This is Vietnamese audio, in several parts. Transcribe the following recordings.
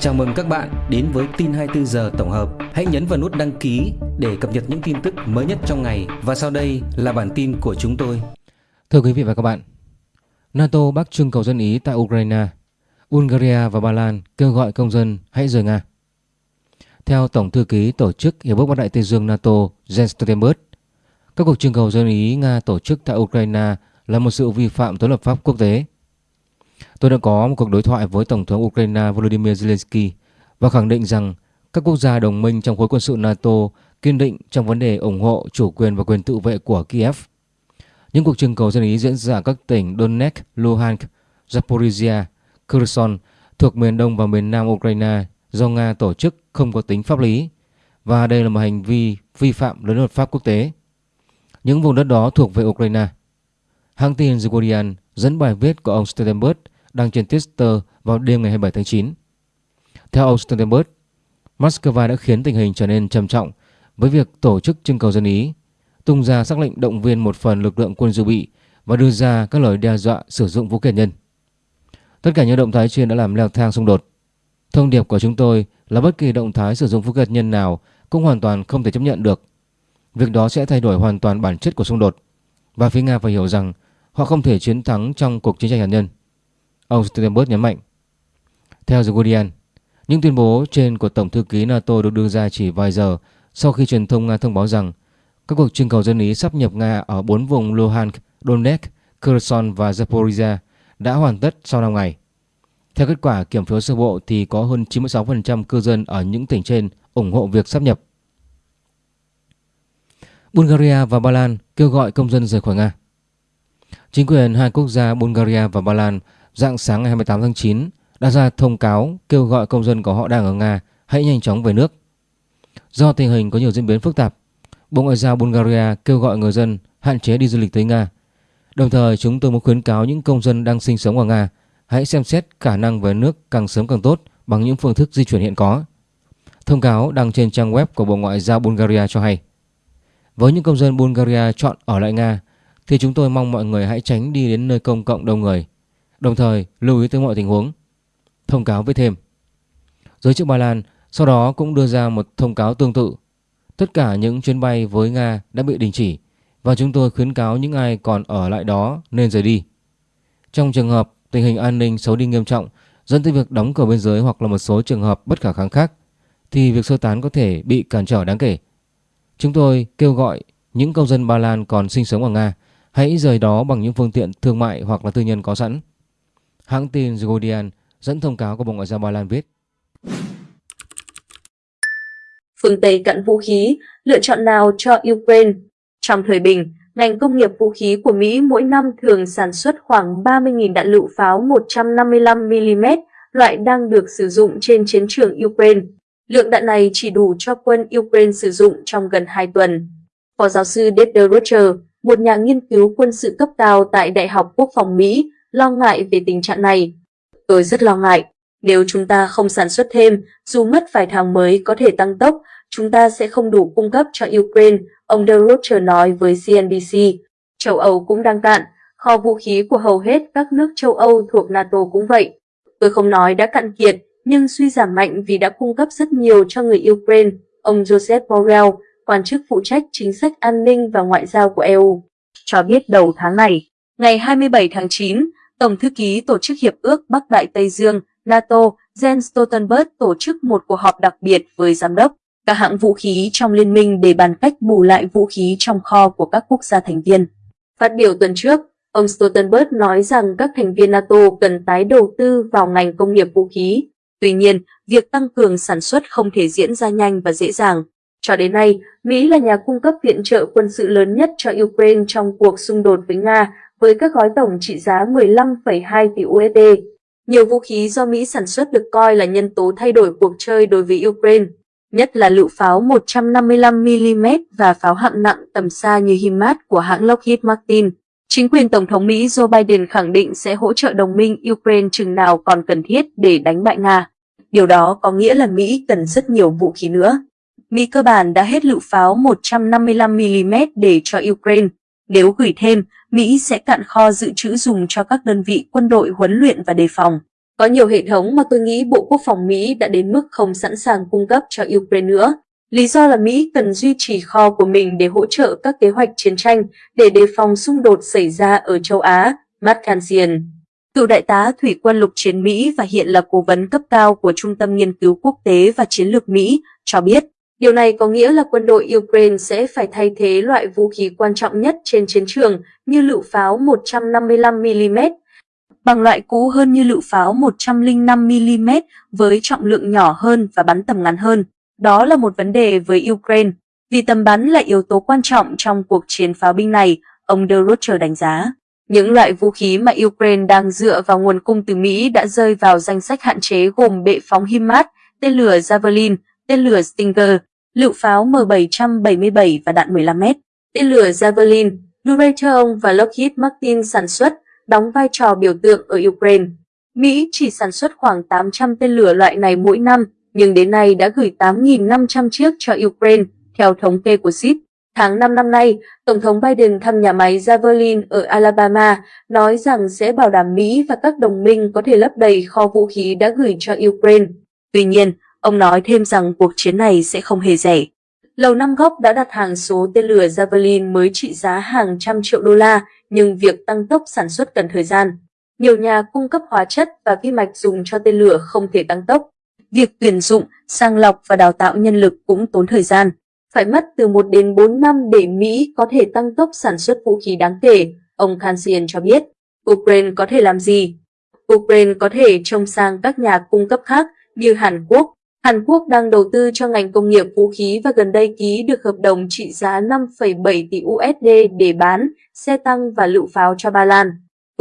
Chào mừng các bạn đến với tin 24 giờ tổng hợp. Hãy nhấn vào nút đăng ký để cập nhật những tin tức mới nhất trong ngày và sau đây là bản tin của chúng tôi. Thưa quý vị và các bạn, NATO bác trưng cầu dân Ý tại Ukraine, Bulgaria và Ba Lan kêu gọi công dân hãy rời Nga. Theo Tổng thư ký Tổ chức Hiệp ước Bắc Đại Tây Dương NATO Jens Stoltenberg, các cuộc trưng cầu dân Ý Nga tổ chức tại Ukraine là một sự vi phạm tối luật pháp quốc tế Tôi đã có một cuộc đối thoại với Tổng thống Ukraine Volodymyr Zelensky và khẳng định rằng các quốc gia đồng minh trong khối quân sự NATO kiên định trong vấn đề ủng hộ chủ quyền và quyền tự vệ của Kiev. Những cuộc trưng cầu dân ý diễn ra ở các tỉnh Donetsk, Luhansk, Zaporizhia, Kherson thuộc miền đông và miền nam Ukraine do Nga tổ chức không có tính pháp lý và đây là một hành vi vi phạm lớn luật pháp quốc tế. Những vùng đất đó thuộc về Ukraine. Hãng tin The Guardian dẫn bài viết của ông Stoltenberg đăng trên Twitter vào đêm ngày 27 tháng 9. Theo ông Stoltenberg, Moscow đã khiến tình hình trở nên trầm trọng với việc tổ chức trưng cầu dân Ý, tung ra sắc lệnh động viên một phần lực lượng quân dự bị và đưa ra các lời đe dọa sử dụng vũ khí nhân. Tất cả những động thái trên đã làm leo thang xung đột. Thông điệp của chúng tôi là bất kỳ động thái sử dụng vũ khí nhân nào cũng hoàn toàn không thể chấp nhận được. Việc đó sẽ thay đổi hoàn toàn bản chất của xung đột. Và phía Nga phải hiểu rằng họ không thể chiến thắng trong cuộc chiến tranh hạt nhân. Ông Stoltenberg nhấn mạnh. Theo The Guardian, những tuyên bố trên của Tổng thư ký NATO được đưa ra chỉ vài giờ sau khi truyền thông Nga thông báo rằng các cuộc trưng cầu dân Ý sắp nhập Nga ở bốn vùng Luhansk, Donetsk, Kherson và Zaporizhia đã hoàn tất sau 5 ngày. Theo kết quả kiểm phiếu sơ bộ thì có hơn 96% cư dân ở những tỉnh trên ủng hộ việc sắp nhập. Bulgaria và Ba Lan kêu gọi công dân rời khỏi Nga. Chính quyền hai quốc gia Bulgaria và Ba Lan dạng sáng ngày 28 tháng 9 đã ra thông cáo kêu gọi công dân của họ đang ở Nga hãy nhanh chóng về nước. Do tình hình có nhiều diễn biến phức tạp, Bộ Ngoại giao Bulgaria kêu gọi người dân hạn chế đi du lịch tới Nga. Đồng thời chúng tôi muốn khuyến cáo những công dân đang sinh sống ở Nga hãy xem xét khả năng về nước càng sớm càng tốt bằng những phương thức di chuyển hiện có. Thông cáo đăng trên trang web của Bộ Ngoại giao Bulgaria cho hay. Với những công dân Bulgaria chọn ở lại Nga thì chúng tôi mong mọi người hãy tránh đi đến nơi công cộng đông người đồng thời lưu ý tới mọi tình huống. Thông cáo với thêm. Giới chức Ba Lan sau đó cũng đưa ra một thông cáo tương tự. Tất cả những chuyến bay với Nga đã bị đình chỉ và chúng tôi khuyến cáo những ai còn ở lại đó nên rời đi. Trong trường hợp tình hình an ninh xấu đi nghiêm trọng, dẫn tới việc đóng cửa biên giới hoặc là một số trường hợp bất khả kháng khác, thì việc sơ tán có thể bị cản trở đáng kể. Chúng tôi kêu gọi những công dân Ba Lan còn sinh sống ở Nga hãy rời đó bằng những phương tiện thương mại hoặc là tư nhân có sẵn. Hãng tin The Guardian dẫn thông cáo của Bộ Ngoại giao Ba Lan viết. Phương Tây cận vũ khí, lựa chọn nào cho Ukraine? Trong thời bình, ngành công nghiệp vũ khí của Mỹ mỗi năm thường sản xuất khoảng 30.000 đạn lựu pháo 155mm, loại đang được sử dụng trên chiến trường Ukraine. Lượng đạn này chỉ đủ cho quân Ukraine sử dụng trong gần 2 tuần. Phó giáo sư David Roger, một nhà nghiên cứu quân sự cấp cao tại Đại học Quốc phòng Mỹ, lo ngại về tình trạng này. Tôi rất lo ngại. Nếu chúng ta không sản xuất thêm, dù mất vài tháng mới có thể tăng tốc, chúng ta sẽ không đủ cung cấp cho Ukraine, ông De Rocher nói với CNBC. Châu Âu cũng đang cạn, kho vũ khí của hầu hết các nước châu Âu thuộc NATO cũng vậy. Tôi không nói đã cạn kiệt, nhưng suy giảm mạnh vì đã cung cấp rất nhiều cho người Ukraine, ông Joseph Borrell, quan chức phụ trách chính sách an ninh và ngoại giao của EU, cho biết đầu tháng này. Ngày 27 tháng 9, Tổng thư ký Tổ chức Hiệp ước Bắc Đại Tây Dương NATO Jens Stoltenberg tổ chức một cuộc họp đặc biệt với giám đốc các hãng vũ khí trong liên minh để bàn cách bù lại vũ khí trong kho của các quốc gia thành viên. Phát biểu tuần trước, ông Stoltenberg nói rằng các thành viên NATO cần tái đầu tư vào ngành công nghiệp vũ khí. Tuy nhiên, việc tăng cường sản xuất không thể diễn ra nhanh và dễ dàng. Cho đến nay, Mỹ là nhà cung cấp viện trợ quân sự lớn nhất cho Ukraine trong cuộc xung đột với Nga với các gói tổng trị giá 15,2 tỷ USD. Nhiều vũ khí do Mỹ sản xuất được coi là nhân tố thay đổi cuộc chơi đối với Ukraine, nhất là lựu pháo 155mm và pháo hạng nặng tầm xa như HIMARS của hãng Lockheed Martin. Chính quyền Tổng thống Mỹ Joe Biden khẳng định sẽ hỗ trợ đồng minh Ukraine chừng nào còn cần thiết để đánh bại Nga. Điều đó có nghĩa là Mỹ cần rất nhiều vũ khí nữa. Mỹ cơ bản đã hết lựu pháo 155mm để cho Ukraine. Nếu gửi thêm, Mỹ sẽ cạn kho dự trữ dùng cho các đơn vị quân đội huấn luyện và đề phòng. Có nhiều hệ thống mà tôi nghĩ Bộ Quốc phòng Mỹ đã đến mức không sẵn sàng cung cấp cho Ukraine nữa. Lý do là Mỹ cần duy trì kho của mình để hỗ trợ các kế hoạch chiến tranh để đề phòng xung đột xảy ra ở châu Á, Matt Kansian. Cựu đại tá thủy quân lục chiến Mỹ và hiện là cố vấn cấp cao của Trung tâm Nghiên cứu Quốc tế và Chiến lược Mỹ, cho biết điều này có nghĩa là quân đội Ukraine sẽ phải thay thế loại vũ khí quan trọng nhất trên chiến trường như lựu pháo 155mm bằng loại cũ hơn như lựu pháo 105mm với trọng lượng nhỏ hơn và bắn tầm ngắn hơn. Đó là một vấn đề với Ukraine, vì tầm bắn là yếu tố quan trọng trong cuộc chiến pháo binh này, ông De Rocher đánh giá. Những loại vũ khí mà Ukraine đang dựa vào nguồn cung từ Mỹ đã rơi vào danh sách hạn chế gồm bệ phóng HIMARS, tên lửa Javelin, tên lửa Stinger, lựu pháo M777 và đạn 15m. Tên lửa Javelin, Raytheon và Lockheed Martin sản xuất, đóng vai trò biểu tượng ở Ukraine. Mỹ chỉ sản xuất khoảng 800 tên lửa loại này mỗi năm, nhưng đến nay đã gửi 8.500 chiếc cho Ukraine, theo thống kê của SIP. Tháng 5 năm nay, Tổng thống Biden thăm nhà máy Javelin ở Alabama, nói rằng sẽ bảo đảm Mỹ và các đồng minh có thể lấp đầy kho vũ khí đã gửi cho Ukraine. Tuy nhiên, ông nói thêm rằng cuộc chiến này sẽ không hề rẻ. Lầu Năm Góc đã đặt hàng số tên lửa Javelin mới trị giá hàng trăm triệu đô la, nhưng việc tăng tốc sản xuất cần thời gian. Nhiều nhà cung cấp hóa chất và vi mạch dùng cho tên lửa không thể tăng tốc. Việc tuyển dụng, sàng lọc và đào tạo nhân lực cũng tốn thời gian. Phải mất từ 1 đến 4 năm để Mỹ có thể tăng tốc sản xuất vũ khí đáng kể, ông Kansian cho biết. Ukraine có thể làm gì? Ukraine có thể trông sang các nhà cung cấp khác như Hàn Quốc. Hàn Quốc đang đầu tư cho ngành công nghiệp vũ khí và gần đây ký được hợp đồng trị giá 5,7 tỷ USD để bán xe tăng và lựu pháo cho Ba Lan.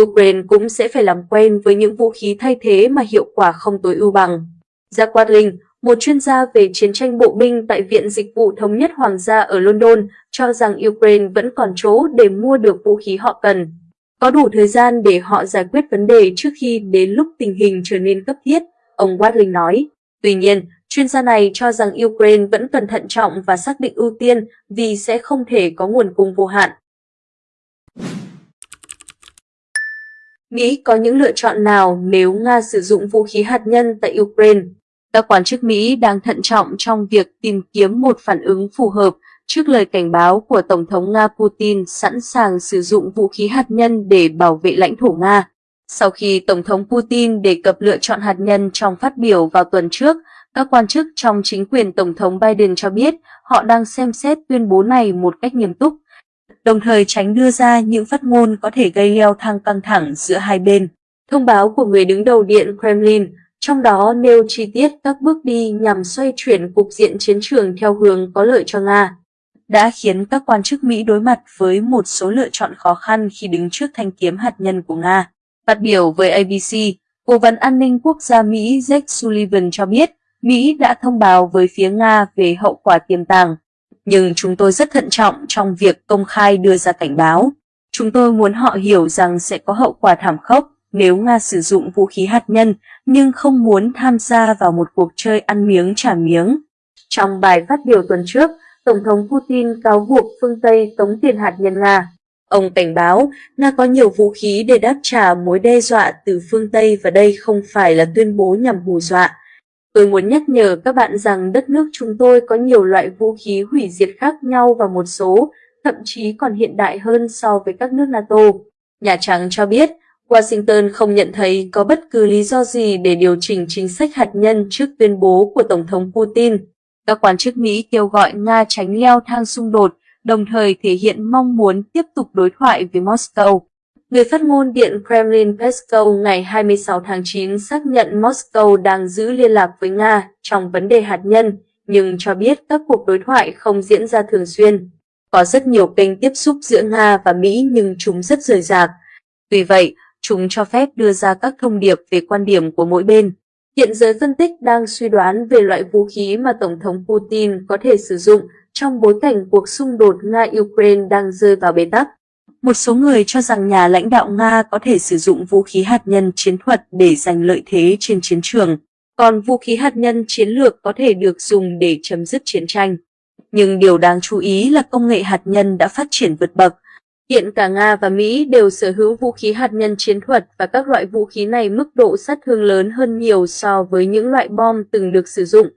Ukraine cũng sẽ phải làm quen với những vũ khí thay thế mà hiệu quả không tối ưu bằng. Jack Watling, một chuyên gia về chiến tranh bộ binh tại Viện Dịch vụ Thống nhất Hoàng gia ở London, cho rằng Ukraine vẫn còn chỗ để mua được vũ khí họ cần. Có đủ thời gian để họ giải quyết vấn đề trước khi đến lúc tình hình trở nên cấp thiết, ông Watling nói. Tuy nhiên, chuyên gia này cho rằng Ukraine vẫn cần thận trọng và xác định ưu tiên vì sẽ không thể có nguồn cung vô hạn. Mỹ có những lựa chọn nào nếu Nga sử dụng vũ khí hạt nhân tại Ukraine? Các quan chức Mỹ đang thận trọng trong việc tìm kiếm một phản ứng phù hợp trước lời cảnh báo của Tổng thống Nga Putin sẵn sàng sử dụng vũ khí hạt nhân để bảo vệ lãnh thổ Nga. Sau khi Tổng thống Putin đề cập lựa chọn hạt nhân trong phát biểu vào tuần trước, các quan chức trong chính quyền Tổng thống Biden cho biết họ đang xem xét tuyên bố này một cách nghiêm túc, đồng thời tránh đưa ra những phát ngôn có thể gây leo thang căng thẳng giữa hai bên. Thông báo của người đứng đầu Điện Kremlin trong đó nêu chi tiết các bước đi nhằm xoay chuyển cục diện chiến trường theo hướng có lợi cho Nga, đã khiến các quan chức Mỹ đối mặt với một số lựa chọn khó khăn khi đứng trước thanh kiếm hạt nhân của Nga. Phát biểu với ABC, Cố vấn an ninh quốc gia Mỹ Jake Sullivan cho biết Mỹ đã thông báo với phía Nga về hậu quả tiềm tàng, nhưng chúng tôi rất thận trọng trong việc công khai đưa ra cảnh báo. Chúng tôi muốn họ hiểu rằng sẽ có hậu quả thảm khốc nếu Nga sử dụng vũ khí hạt nhân nhưng không muốn tham gia vào một cuộc chơi ăn miếng trả miếng. Trong bài phát biểu tuần trước, Tổng thống Putin cáo buộc phương Tây tống tiền hạt nhân Nga. Ông cảnh báo Nga có nhiều vũ khí để đáp trả mối đe dọa từ phương Tây và đây không phải là tuyên bố nhằm hù dọa. Tôi muốn nhắc nhở các bạn rằng đất nước chúng tôi có nhiều loại vũ khí hủy diệt khác nhau và một số, thậm chí còn hiện đại hơn so với các nước NATO. Nhà Trắng cho biết Washington không nhận thấy có bất cứ lý do gì để điều chỉnh chính sách hạt nhân trước tuyên bố của Tổng thống Putin. Các quan chức Mỹ kêu gọi Nga tránh leo thang xung đột, đồng thời thể hiện mong muốn tiếp tục đối thoại với Moscow. Người phát ngôn Điện Kremlin Peskov ngày 26 tháng 9 xác nhận Moscow đang giữ liên lạc với Nga trong vấn đề hạt nhân, nhưng cho biết các cuộc đối thoại không diễn ra thường xuyên. Có rất nhiều kênh tiếp xúc giữa Nga và Mỹ nhưng chúng rất rời rạc. Tuy vậy, chúng cho phép đưa ra các thông điệp về quan điểm của mỗi bên. Hiện giới phân tích đang suy đoán về loại vũ khí mà Tổng thống Putin có thể sử dụng trong bối cảnh cuộc xung đột Nga-Ukraine đang rơi vào bế tắc. Một số người cho rằng nhà lãnh đạo Nga có thể sử dụng vũ khí hạt nhân chiến thuật để giành lợi thế trên chiến trường, còn vũ khí hạt nhân chiến lược có thể được dùng để chấm dứt chiến tranh. Nhưng điều đáng chú ý là công nghệ hạt nhân đã phát triển vượt bậc, Hiện cả Nga và Mỹ đều sở hữu vũ khí hạt nhân chiến thuật và các loại vũ khí này mức độ sát thương lớn hơn nhiều so với những loại bom từng được sử dụng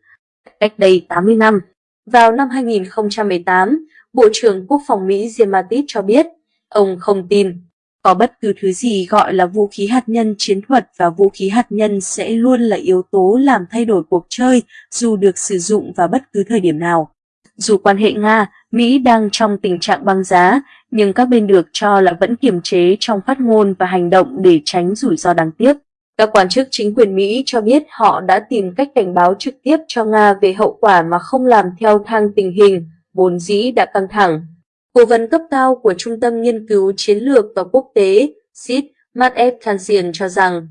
cách đây 80 năm. Vào năm 2018, Bộ trưởng Quốc phòng Mỹ Jim Mattis cho biết ông không tin có bất cứ thứ gì gọi là vũ khí hạt nhân chiến thuật và vũ khí hạt nhân sẽ luôn là yếu tố làm thay đổi cuộc chơi dù được sử dụng vào bất cứ thời điểm nào. Dù quan hệ Nga, Mỹ đang trong tình trạng băng giá, nhưng các bên được cho là vẫn kiềm chế trong phát ngôn và hành động để tránh rủi ro đáng tiếc. Các quan chức chính quyền Mỹ cho biết họ đã tìm cách cảnh báo trực tiếp cho Nga về hậu quả mà không làm theo thang tình hình, vốn dĩ đã căng thẳng. Cố vấn cấp cao của Trung tâm Nghiên cứu Chiến lược và Quốc tế, SID, Matt F. Kansian cho rằng,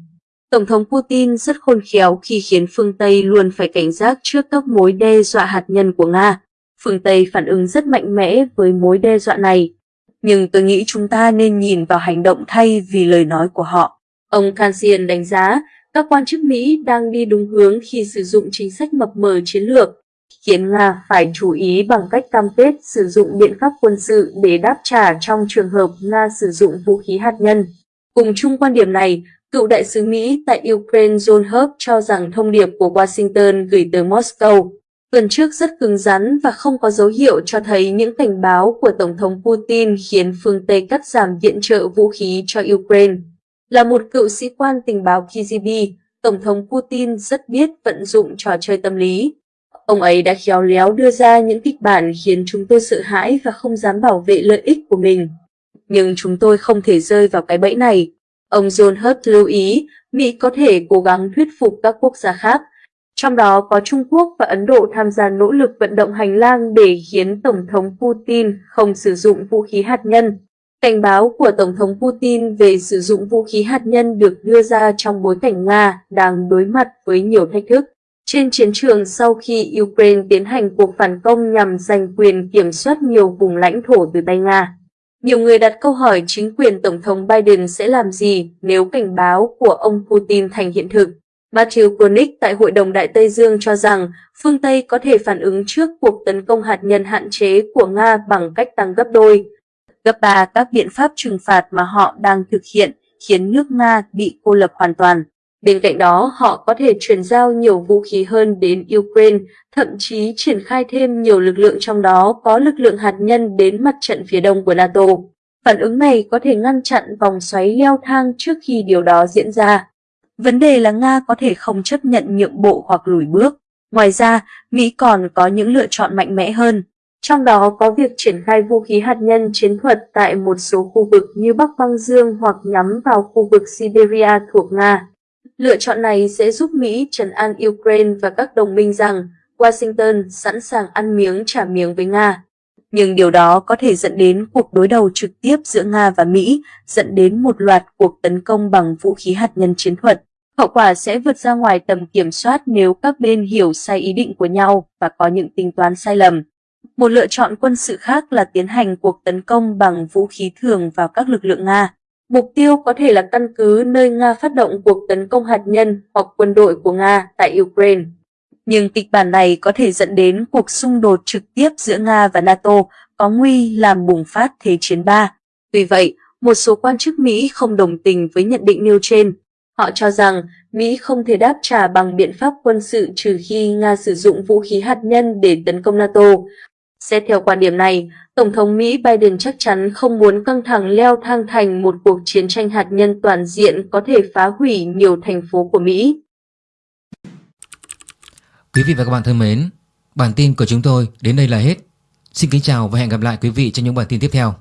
Tổng thống Putin rất khôn khéo khi khiến phương Tây luôn phải cảnh giác trước các mối đe dọa hạt nhân của Nga. Phương Tây phản ứng rất mạnh mẽ với mối đe dọa này. Nhưng tôi nghĩ chúng ta nên nhìn vào hành động thay vì lời nói của họ. Ông Kansian đánh giá các quan chức Mỹ đang đi đúng hướng khi sử dụng chính sách mập mờ chiến lược, khiến Nga phải chú ý bằng cách cam kết sử dụng biện pháp quân sự để đáp trả trong trường hợp Nga sử dụng vũ khí hạt nhân. Cùng chung quan điểm này, cựu đại sứ Mỹ tại Ukraine John Hurt cho rằng thông điệp của Washington gửi tới Moscow tuần trước rất cứng rắn và không có dấu hiệu cho thấy những cảnh báo của Tổng thống Putin khiến phương Tây cắt giảm viện trợ vũ khí cho Ukraine. Là một cựu sĩ quan tình báo KGB, Tổng thống Putin rất biết vận dụng trò chơi tâm lý. Ông ấy đã khéo léo đưa ra những kịch bản khiến chúng tôi sợ hãi và không dám bảo vệ lợi ích của mình. Nhưng chúng tôi không thể rơi vào cái bẫy này. Ông John Hurt lưu ý Mỹ có thể cố gắng thuyết phục các quốc gia khác, trong đó có Trung Quốc và Ấn Độ tham gia nỗ lực vận động hành lang để khiến Tổng thống Putin không sử dụng vũ khí hạt nhân. Cảnh báo của Tổng thống Putin về sử dụng vũ khí hạt nhân được đưa ra trong bối cảnh Nga đang đối mặt với nhiều thách thức. Trên chiến trường sau khi Ukraine tiến hành cuộc phản công nhằm giành quyền kiểm soát nhiều vùng lãnh thổ từ tay Nga. Nhiều người đặt câu hỏi chính quyền Tổng thống Biden sẽ làm gì nếu cảnh báo của ông Putin thành hiện thực. Matthew Koenig tại Hội đồng Đại Tây Dương cho rằng phương Tây có thể phản ứng trước cuộc tấn công hạt nhân hạn chế của Nga bằng cách tăng gấp đôi, gấp ba các biện pháp trừng phạt mà họ đang thực hiện khiến nước Nga bị cô lập hoàn toàn. Bên cạnh đó, họ có thể chuyển giao nhiều vũ khí hơn đến Ukraine, thậm chí triển khai thêm nhiều lực lượng trong đó có lực lượng hạt nhân đến mặt trận phía đông của NATO. Phản ứng này có thể ngăn chặn vòng xoáy leo thang trước khi điều đó diễn ra. Vấn đề là Nga có thể không chấp nhận nhượng bộ hoặc lùi bước. Ngoài ra, Mỹ còn có những lựa chọn mạnh mẽ hơn. Trong đó có việc triển khai vũ khí hạt nhân chiến thuật tại một số khu vực như Bắc Băng Dương hoặc nhắm vào khu vực Siberia thuộc Nga. Lựa chọn này sẽ giúp Mỹ trấn an Ukraine và các đồng minh rằng Washington sẵn sàng ăn miếng trả miếng với Nga. Nhưng điều đó có thể dẫn đến cuộc đối đầu trực tiếp giữa Nga và Mỹ, dẫn đến một loạt cuộc tấn công bằng vũ khí hạt nhân chiến thuật. Hậu quả sẽ vượt ra ngoài tầm kiểm soát nếu các bên hiểu sai ý định của nhau và có những tính toán sai lầm. Một lựa chọn quân sự khác là tiến hành cuộc tấn công bằng vũ khí thường vào các lực lượng Nga. Mục tiêu có thể là căn cứ nơi Nga phát động cuộc tấn công hạt nhân hoặc quân đội của Nga tại Ukraine. Nhưng kịch bản này có thể dẫn đến cuộc xung đột trực tiếp giữa Nga và NATO có nguy làm bùng phát Thế chiến 3. Tuy vậy, một số quan chức Mỹ không đồng tình với nhận định nêu trên. Họ cho rằng Mỹ không thể đáp trả bằng biện pháp quân sự trừ khi Nga sử dụng vũ khí hạt nhân để tấn công NATO. Xét theo quan điểm này, Tổng thống Mỹ Biden chắc chắn không muốn căng thẳng leo thang thành một cuộc chiến tranh hạt nhân toàn diện có thể phá hủy nhiều thành phố của Mỹ. Quý vị và các bạn thân mến, bản tin của chúng tôi đến đây là hết. Xin kính chào và hẹn gặp lại quý vị trong những bản tin tiếp theo.